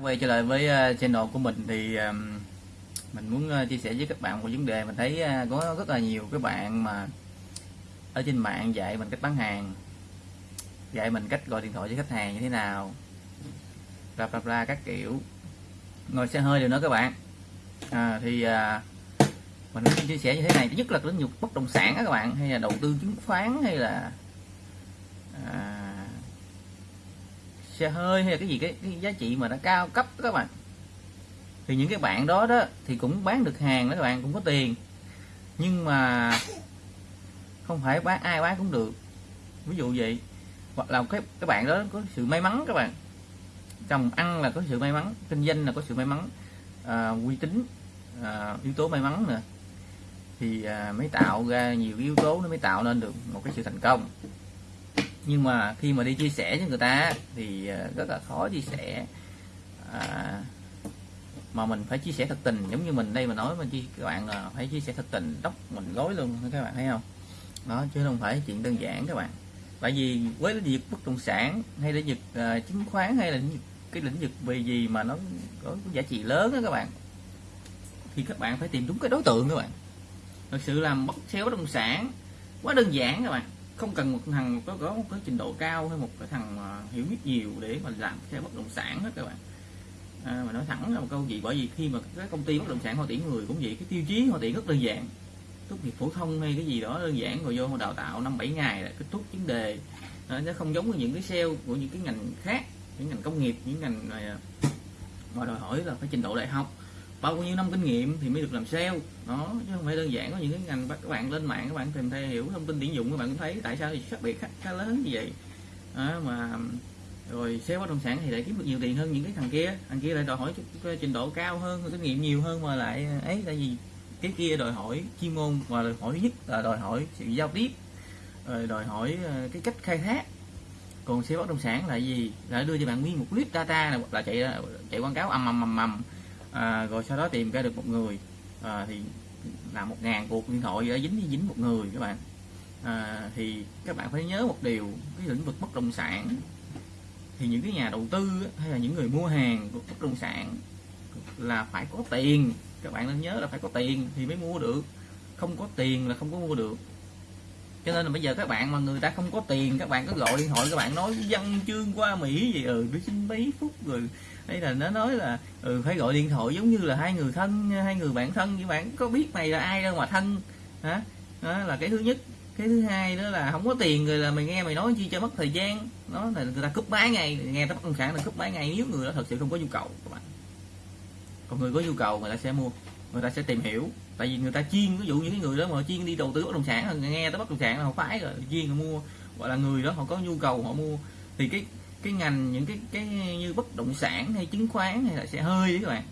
quay trở lại với ờ, channel của mình thì mình muốn ờ, chia sẻ với các bạn một vấn đề mình thấy ờ, có rất là nhiều các bạn mà ở trên mạng dạy mình cách bán hàng dạy mình cách gọi điện thoại với khách hàng như thế nào bla bla bla các kiểu. Ngồi xe hơi đều nữa các bạn. À, thì à, mình muốn chia sẻ như thế này thứ nhất là lĩnh vực bất động sản đó các bạn hay là đầu tư chứng khoán hay là à, xe hơi hay là cái gì cái, cái giá trị mà nó cao cấp đó các bạn. Thì những cái bạn đó đó thì cũng bán được hàng đó các bạn cũng có tiền. Nhưng mà không phải bán ai bán cũng được. Ví dụ vậy hoặc là cái các bạn đó có sự may mắn các bạn. Trồng ăn là có sự may mắn kinh doanh là có sự may mắn à, uy tín à, yếu tố may mắn nữa. Thì à, mới tạo ra nhiều yếu tố nó mới tạo nên được một cái sự thành công nhưng mà khi mà đi chia sẻ với người ta thì ờ, rất là khó chia sẻ. À, mà mình phải chia sẻ thật tình giống như mình đây mà nói mà chi các bạn là phải chia sẻ thật tình tóc mình gối luôn các bạn thấy không? Đó chứ không phải chuyện đơn giản các bạn. Tại vì với lĩnh vực bất động sản hay lĩnh vực uh, chứng khoán hay là lĩnh vực, cái lĩnh vực về gì mà nó có giá trị lớn đó các bạn thì các bạn phải tìm đúng cái đối tượng các bạn. Thật sự làm bất sale bất động sản quá đơn giản các bạn không cần một thằng có có một cái trình độ cao hay một cái thằng hiểu biết nhiều để mà làm theo bất động sản hết các bạn. À, mà nói thẳng là một câu gì bởi vì khi mà các công ty bất động sản họ tuyển người cũng vậy cái tiêu chí họ tuyển rất đơn giản. Tốt nghiệp phổ thông hay cái gì đó đơn giản rồi vô họ đào tạo năm bảy ngày là kết thúc vấn đề. À, nó không giống với những cái sale của những cái ngành khác những ngành công nghiệp những ngành này à, mà đòi hỏi là phải trình độ đại học bao nhiêu năm kinh nghiệm thì mới được làm sale. Đó chứ không phải đơn giản có những cái ngành các bạn lên mạng các bạn tìm theo hiểu thông tin tuyển dụng các bạn cũng thấy. Tại sao thì khác biệt khá, khá lớn như vậy? Đó, mà rồi sale bất động sản thì lại kiếm được nhiều tiền hơn những cái thằng kia. Thằng kia lại đòi hỏi trình độ cao hơn kinh nghiệm nhiều hơn mà lại ấy tại vì cái kia đòi hỏi chuyên môn và đòi hỏi nhất là đòi hỏi sự giao tiếp rồi đòi hỏi ờ, cái cách khai thác. Còn sale bất động sản là gì? Là đưa cho bạn nguyên một clip data là, là chạy chạy quảng cáo ầm ầm ầm ầm à, rồi sau đó tìm ra được một người. À, thì làm một ngàn cuộc điện thoại đã dính dính một người các bạn. À, thì các bạn phải nhớ một điều cái lĩnh vực bất động sản. Thì những cái nhà đầu tư hay là những người mua hàng của bất động sản là phải có tiền. Các bạn nên nhớ là phải có tiền thì mới mua được. Không có tiền là không có mua được. Cho nên là bây giờ các bạn mà người ta không có tiền các bạn có gọi điện thoại các bạn nói văn chương qua mỹ gì ừ tôi xin mấy phút rồi đây là nó nói là ừ, phải gọi điện thoại giống như là hai người thân hai người bạn thân như bạn. Có biết mày là ai đâu mà thân. Hả? Đó là cái thứ nhất. Cái thứ hai đó là không có tiền rồi là mày nghe mày nói chi cho mất thời gian. Nó là người ta cúp máy ngay. Nghe tới bất động sản là cúp máy ngay. Nếu người đó thật sự không có nhu cầu các bạn. Còn người có nhu cầu người ta sẽ mua người ta sẽ tìm hiểu. Tại vì người ta chuyên ví dụ những người đó mà chuyên đi đầu tư bất động sản nghe tới bất động sản là họ phải rồi chuyên họ mua. Gọi là người đó họ có nhu cầu họ mua. Thì cái cái ngành những cái cái như bất động sản hay chứng khoán hay là sẽ hơi các bạn.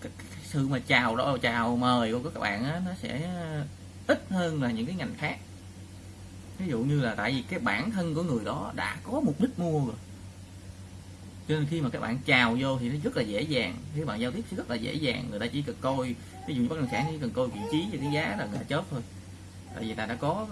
Cái, cái sự mà chào đó chào mời của các bạn á, nó sẽ ờ, ít hơn là những cái ngành khác. Ví dụ như là tại vì cái bản thân của người đó đã có mục đích mua rồi. Cho nên khi mà các bạn chào vô thì nó rất là dễ dàng. Khi bạn giao tiếp sẽ rất là dễ dàng. Người ta chỉ cần coi ví dụ như bất động sản chỉ cần coi vị trí và cái giá là người ta chớp thôi. Tại vì ta đã có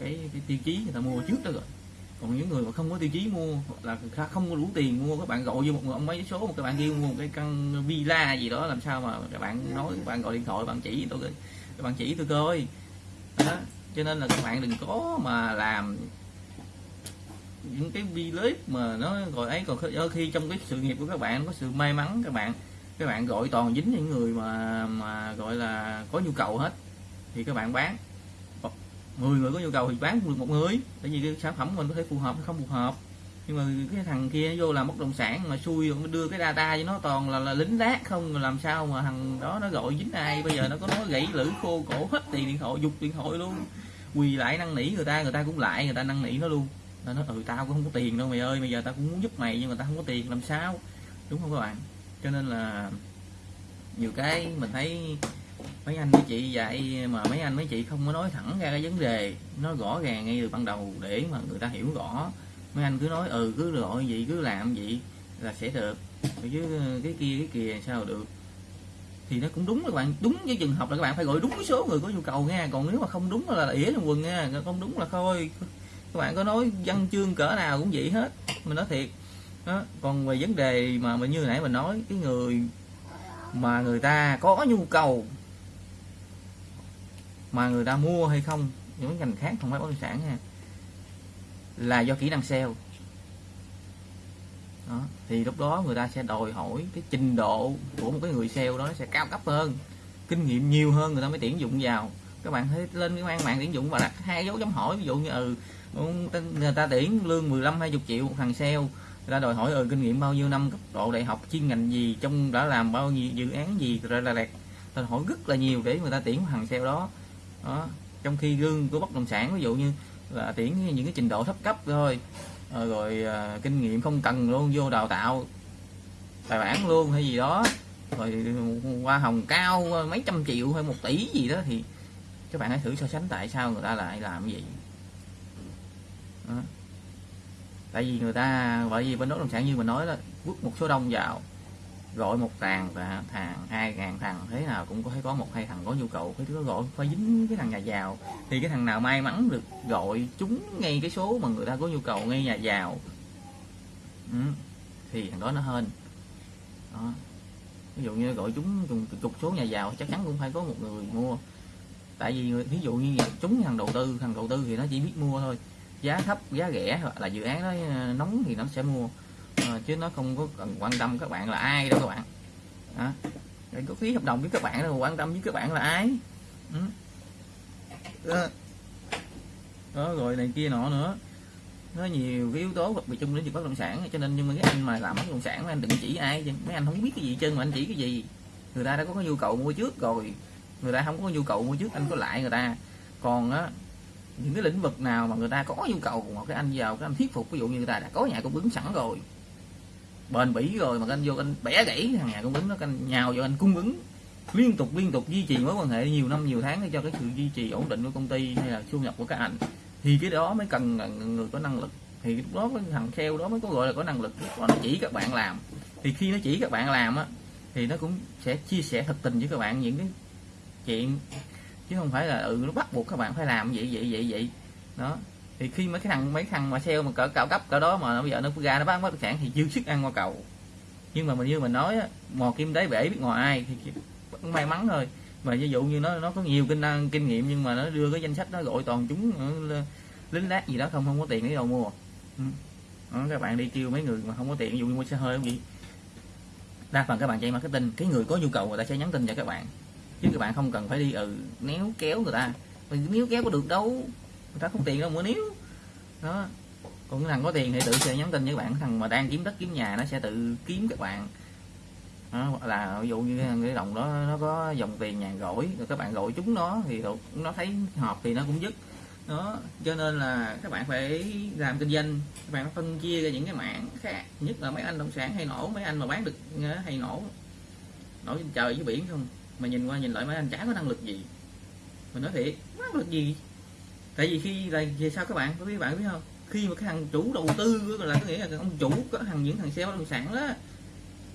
cái, cái tiêu chí người ta mua trước đó rồi còn những người mà không có tiêu chí mua, hoặc là không có đủ tiền mua, các bạn gọi vô một người ông mấy số, một các bạn kêu mua một cái căn villa gì đó, làm sao mà các bạn nói, các bạn gọi điện thoại bạn chỉ tôi các bạn chỉ tôi coi. Đó, cho nên là các bạn đừng có mà làm những cái clip mà nó gọi ấy. Còn đôi khi trong cái sự nghiệp của các bạn, có sự may mắn, các bạn các bạn gọi toàn dính những người mà mà gọi là có nhu cầu hết, thì các bạn bán. 10 người có nhu cầu thì bán được một người. Tại vì cái sản phẩm mình có thể phù hợp hay không phù hợp. Nhưng mà cái thằng kia vô làm bất động sản mà xui rồi đưa cái data cho nó toàn là, là lính lát không làm sao mà thằng đó nó gọi dính ai. Bây giờ nó có nói gãy lưỡi khô cổ hết tiền điện thoại dục điện thoại luôn. Quỳ lại năn nỉ người ta người ta cũng lại người ta năn nỉ nó luôn. Nó nói ừ tao cũng không có tiền đâu mày ơi bây giờ tao cũng muốn giúp mày nhưng mà tao không có tiền làm sao? Đúng không các bạn? Cho nên là nhiều cái mình thấy mấy anh mấy chị dạy mà mấy anh mấy chị không có nói thẳng ra cái vấn đề. Nó rõ ràng ngay từ ban đầu để mà người ta hiểu rõ. Mấy anh cứ nói ừ cứ gọi gì cứ làm gì là sẽ được. Chứ ờ, cái kia cái kia sao được? Thì nó cũng đúng các bạn, đúng với trường hợp là các bạn phải gọi đúng số người có nhu cầu nha. Còn nếu mà không đúng là ỉa trong quần nha không đúng là thôi các bạn có nói văn chương cỡ nào cũng vậy hết, mình nói thiệt. Đó. còn về vấn đề mà mình như nãy mình nói, cái người mà người ta có nhu cầu mà người ta mua hay không, những ngành khác không phải bất động sản nha, là do kỹ năng sale. Đó. thì lúc đó người ta sẽ đòi hỏi cái trình độ của một cái người sale đó sẽ cao cấp hơn, kinh nghiệm nhiều hơn, người ta mới tuyển dụng vào. Các bạn thấy lên cái mang mạng tuyển dụng và đặt hai dấu chấm hỏi, ví dụ như ừ người ta tuyển lương 15 20 triệu một thằng sale, người ta đòi hỏi ừ kinh nghiệm bao nhiêu năm, cấp độ đại học, chuyên ngành gì, trong đã làm bao nhiêu dự án gì, rồi là đẹp đòi hỏi rất là nhiều để người ta tuyển thằng sale đó đó. Trong khi gương của bất động sản ví dụ như là tuyển những cái trình độ thấp cấp thôi ờ, rồi, rồi à, kinh nghiệm không cần luôn vô đào tạo bài bản luôn hay gì đó rồi ừ, hoa hồng cao ờ, mấy trăm triệu hay một tỷ gì đó thì các bạn hãy thử so sánh tại sao người ta lại làm cái gì đó. tại vì người ta bởi vì bên bất động sản như mình nói là vứt một số đông vào gọi một thằng và thằng, hai ngàn thằng thế nào cũng có thấy có một hai thằng có nhu cầu. Phải có gọi phải dính cái thằng nhà giàu. Thì cái thằng nào may mắn được gọi chúng ngay cái số mà người ta có nhu cầu ngay nhà giàu. Ừ. thì thằng đó nó hơn đó. ví dụ như gọi chúng cùng chục số nhà giàu chắc chắn cũng phải có một người mua. Tại vì ví dụ như chúng thằng đầu tư, thằng đầu tư thì nó chỉ biết mua thôi. Giá thấp, giá rẻ hoặc là dự án nó ờ, nóng thì nó sẽ mua à, chứ nó không có cần quan tâm các bạn là ai đâu các bạn. Đó. Có ký hợp đồng với các bạn đâu quan tâm với các bạn là ai. Ừ. đó. đó rồi này kia nọ nữa. Nó nhiều cái yếu tố đặc biệt chung lĩnh vực bất động sản cho nên nhưng mà cái anh mà làm bất động sản anh đừng chỉ ai chứ. Mấy anh không biết cái gì chân mà anh chỉ cái gì. Người ta đã có cái nhu cầu mua trước rồi. Người ta không có nhu cầu mua trước anh có lại người ta. Còn á những cái lĩnh vực nào mà người ta có nhu cầu một cái anh vào cái anh thuyết phục ví dụ như người ta đã có nhà cung ứng sẵn rồi bền bỉ rồi mà anh vô anh bẻ gãy, thằng nhà cung ứng nó anh nhào vô anh cung ứng. Liên tục liên tục duy trì mối quan hệ nhiều năm, nhiều tháng để cho cái sự duy trì ổn định của công ty hay là thu nhập của các anh. Thì cái đó mới cần người có năng lực. Thì lúc đó cái thằng kheo đó mới có gọi là có năng lực nó chỉ các bạn làm. Thì khi nó chỉ các bạn làm á, thì nó cũng sẽ chia sẻ thật tình với các bạn những cái chuyện. Chứ không phải là ừ nó bắt buộc các bạn phải làm vậy vậy vậy vậy. Đó thì khi mấy cái thằng mấy thằng mà sale mà cỡ cao cấp cỡ đó mà bây giờ nó ra nó bán bất động sản thì dư sức ăn qua cầu. Nhưng mà mình như mình nói mò kim đáy bể biết ngoài ai thì may mắn thôi. Mà ví dụ như nó nó có nhiều kinh năng kinh nghiệm nhưng mà nó đưa cái danh sách nó gọi toàn chúng ờ, lính lát gì đó không không có tiền để đâu mua. Ừ. đó, các bạn đi kêu mấy người mà không có tiền ví dụ như mua xe hơi không gì. Đa phần các bạn chạy marketing cái người có nhu cầu người ta sẽ nhắn tin cho các bạn. Chứ các bạn không cần phải đi ừ néo kéo người ta. Nếu kéo có được đâu người ta không tiền đâu mua níu. Đó. Còn cái thằng có tiền thì tự sẽ nhắn tin với bạn. Thằng mà đang kiếm đất kiếm nhà nó sẽ tự kiếm các bạn. Đó, là ví dụ như cái đồng đó nó có dòng tiền nhàn rỗi rồi các bạn gọi chúng nó thì nó thấy hợp thì nó cũng dứt đó cho nên là các bạn phải làm kinh doanh. Các bạn phân chia ra những cái mảng khác. Nhất là mấy anh động sản hay nổ mấy anh mà bán được ờ, hay nổ nổ trên trời với biển không? Mà nhìn qua nhìn lại mấy anh chả có năng lực gì. Mình nói thiệt năng lực gì? Tại vì khi là về sao các bạn có biết bạn biết không? Khi mà cái thằng chủ đầu tư là có nghĩa là ông chủ có thằng những thằng sale bất động sản đó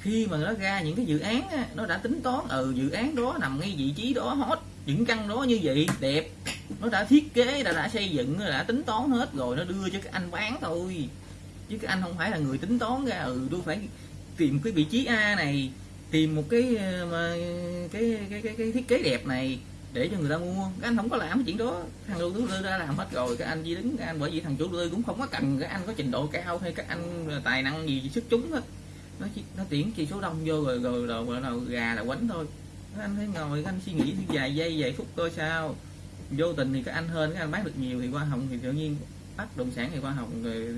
khi mà nó ra những cái dự án á, nó đã tính toán ừ dự án đó nằm ngay vị trí đó hot những căn đó như vậy đẹp nó đã thiết kế đã đã xây dựng đã tính toán hết rồi nó đưa cho cái anh bán thôi. Chứ cái anh không phải là người tính toán ra ừ tôi phải tìm cái vị trí A này tìm một cái ờ, mà cái cái cái, cái thiết kế đẹp này để cho người ta mua. Cái anh không có làm cái chuyện đó. Thằng đầu tư đã làm hết rồi cái anh chỉ đứng anh bởi vì thằng chủ đầu tư cũng không có cần cái anh có trình độ cao hay các anh tài năng gì sức chúng hết. Nó chỉ, nó tuyển chỉ số đông vô rồi rồi rồi rồi, rồi gà là quánh thôi. Anh thấy ngồi cái anh suy nghĩ vài giây vài phút coi sao. Vô tình thì cái anh hơn cái anh bán được nhiều thì hoa hồng thì tự nhiên bắt đồng sản thì hoa hồng rồi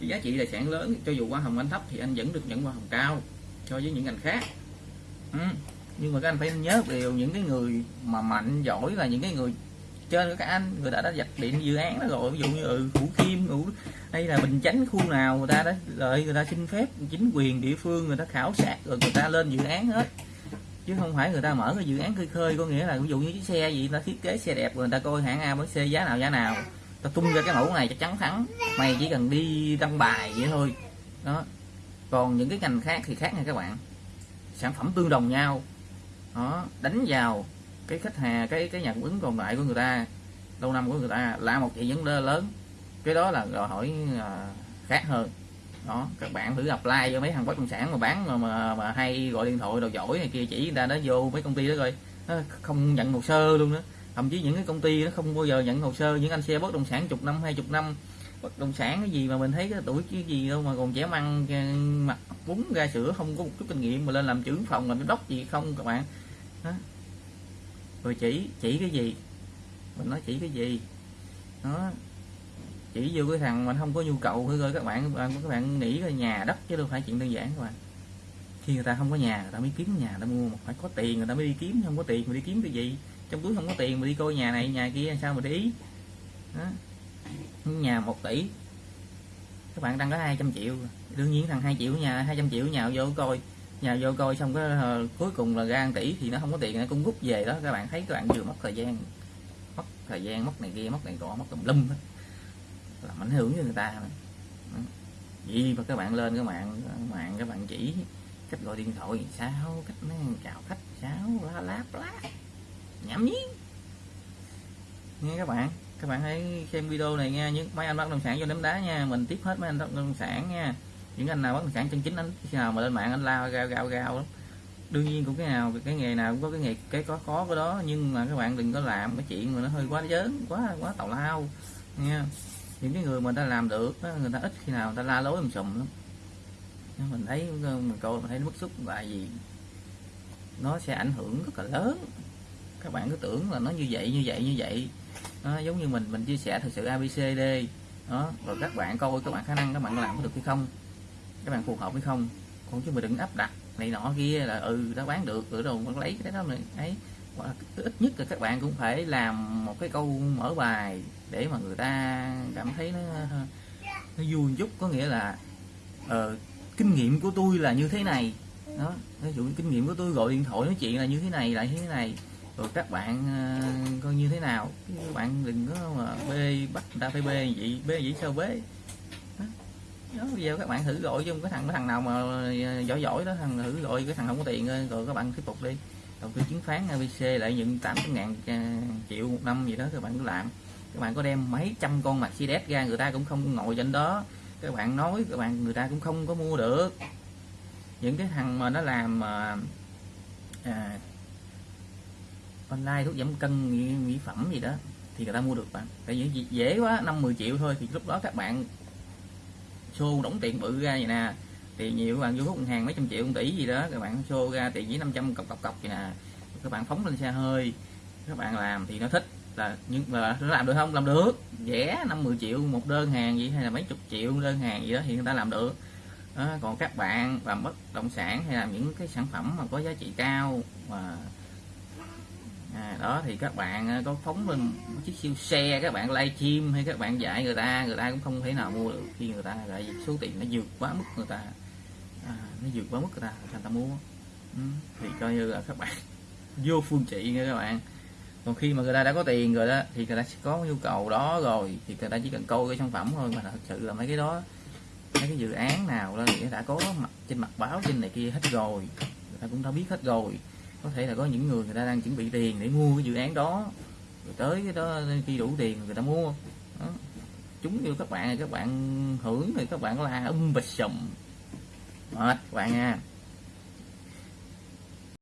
giá trị tài sản lớn. Cho dù hoa hồng anh thấp thì anh vẫn được nhận hoa hồng cao so với những ngành khác. Ừ nhưng mà các anh phải nhớ điều những cái người mà mạnh giỏi là những cái người trên các anh người ta đã dạch điện dự án đó rồi. Ví dụ như ừ, thủ kim ừ, hay là bình chánh khu nào người ta đã lợi người ta xin phép chính quyền địa phương người ta khảo sát rồi người ta lên dự án hết. Chứ không phải người ta mở cái dự án khơi khơi có nghĩa là ví dụ như chiếc xe gì ta thiết kế xe đẹp rồi người ta coi hãng A với xe giá nào giá nào. Ta tung ra cái mẫu này chắc chắn thắng. Mày chỉ cần đi đăng bài vậy thôi. Đó. Còn những cái ngành khác thì khác nha các bạn. Sản phẩm tương đồng nhau đó đánh vào cái khách hàng cái cái nhà cung ứng còn lại của người ta lâu năm của người ta là một chuyện vấn đề lớn. Cái đó là đòi hỏi uh, khác hơn. Đó các bạn thử apply cho mấy thằng bất động sản mà bán mà, mà, mà hay gọi điện thoại đồ giỏi này kia chỉ người ta nó vô mấy công ty đó rồi nó không nhận hồ sơ luôn đó thậm chí những cái công ty nó không bao giờ nhận hồ sơ. Những anh xe bất động sản chục năm hai chục năm bất động sản cái gì mà mình thấy cái tuổi cái gì đâu mà còn trẻ măng mặt bún ra sữa không có một chút kinh nghiệm mà lên làm trưởng phòng làm giám đốc gì không các bạn đó. rồi chỉ chỉ cái gì? Mình nói chỉ cái gì? Đó. Chỉ vô cái thằng mình không có nhu cầu thôi các bạn các bạn các bạn nghĩ là nhà đất chứ đâu phải chuyện đơn giản các bạn. Khi người ta không có nhà, người ta mới kiếm nhà, người ta mua mà phải có tiền, người ta mới đi kiếm, không có tiền mà đi kiếm cái gì? Trong túi không có tiền mà đi coi nhà này, nhà kia sao mà để ý? Đó. nhà một tỷ. Các bạn đang có 200 triệu. Đương nhiên thằng 2 triệu nhà 200 triệu nhà vô coi nhà vô coi xong cái uh, cuối cùng là gan tỷ thì nó không có tiền nó cũng rút về đó. Các bạn thấy các bạn vừa mất thời gian mất thời gian mất này kia mất này cỏ mất tùm lum đó. làm ảnh hưởng với người ta gì mà các bạn lên các bạn các bạn các bạn chỉ cách gọi điện thoại sao cách nó chào khách sao la láp lá nhảm nhí. Nghe các bạn các bạn hãy xem video này nha. Những mấy anh bất động sản vô ném đá nha. Mình tiếp hết mấy anh bất động sản nha những anh nào bất động sản chân chính anh khi nào mà lên mạng anh lao gao gao gao lắm. Đương nhiên cũng cái nào cái nghề nào cũng có cái nghề cái có khó cái đó nhưng mà các bạn đừng có làm cái chuyện mà nó hơi quá lớn quá quá tào lao nha. Những cái người mà ta làm được người ta ít khi nào người ta la lối mình sùm lắm. Mình thấy ờ, mình coi mình thấy nó bức xúc là gì? Nó sẽ ảnh hưởng rất là lớn. Các bạn cứ tưởng là nó như vậy như vậy như vậy. Đó, giống như mình mình chia sẻ thực sự abcd đó rồi các bạn coi các bạn khả năng các bạn làm có được hay không các bạn phù hợp hay không còn chứ mà đừng áp đặt này nọ kia là ừ đã bán được ừ, rồi đâu con lấy cái đó này ấy. Ít nhất là các bạn cũng phải làm một cái câu mở bài để mà người ta cảm thấy nó nó vui chút. Có nghĩa là ờ, kinh nghiệm của tôi là như thế này. Đó ví dụ kinh nghiệm của tôi gọi điện thoại nói chuyện là như thế này lại như thế này. Rồi các bạn uh, coi như thế nào? Các bạn đừng có mà bê bắt người ta phải bê vậy bê vậy sao bê? Video các bạn thử gọi không cái thằng cái thằng nào mà à, giỏi giỏi đó thằng thử gọi cái thằng không có tiền rồi các bạn tiếp tục đi. Đầu tư chứng khoán ABC lại nhận 800 ngàn à, triệu một năm gì đó các bạn cứ làm. Các bạn có đem mấy trăm con Mercedes ra người ta cũng không ngồi trên đó. Các bạn nói các bạn người ta cũng không có mua được. Những cái thằng mà nó làm mà à, online thuốc giảm cân mỹ, mỹ phẩm gì đó thì người ta mua được bạn. Tại vì dễ quá năm 10 triệu thôi thì lúc đó các bạn xô đóng tiền bự ra vậy nè. Tiền nhiều các bạn vô hút ngân hàng mấy trăm triệu một tỷ gì đó các bạn xô ra tiền với 500 cọc cọc cọc vậy nè. Các bạn phóng lên xe hơi các bạn làm thì nó thích là nhưng mà nó làm được không? Làm được. Rẻ năm 10 triệu một đơn hàng gì hay là mấy chục triệu đơn hàng gì đó thì người ta làm được. Đó, còn các bạn làm bất động sản hay làm những cái sản phẩm mà có giá trị cao mà à, đó thì các bạn à, có phóng lên một chiếc siêu xe các bạn livestream hay các bạn dạy người ta người ta cũng không thể nào mua được khi người ta lại số tiền nó vượt quá mức người ta à, nó vượt quá mức người ta người ta mua. Ừ, thì coi như là các bạn vô phương trị nha các bạn. Còn khi mà người ta đã có tiền rồi đó thì người ta sẽ có nhu cầu đó rồi thì người ta chỉ cần câu cái sản phẩm thôi mà thật sự là mấy cái đó mấy cái dự án nào đó thì đã có mặt trên mặt báo trên này kia hết rồi người ta cũng đã biết hết rồi có thể là có những người người ta đang chuẩn bị tiền để mua cái dự án đó. Rồi tới cái đó khi đủ tiền người ta mua. Đó. chúng như các bạn các bạn hưởng thì các bạn là um bịch sùm. Mệt các bạn nha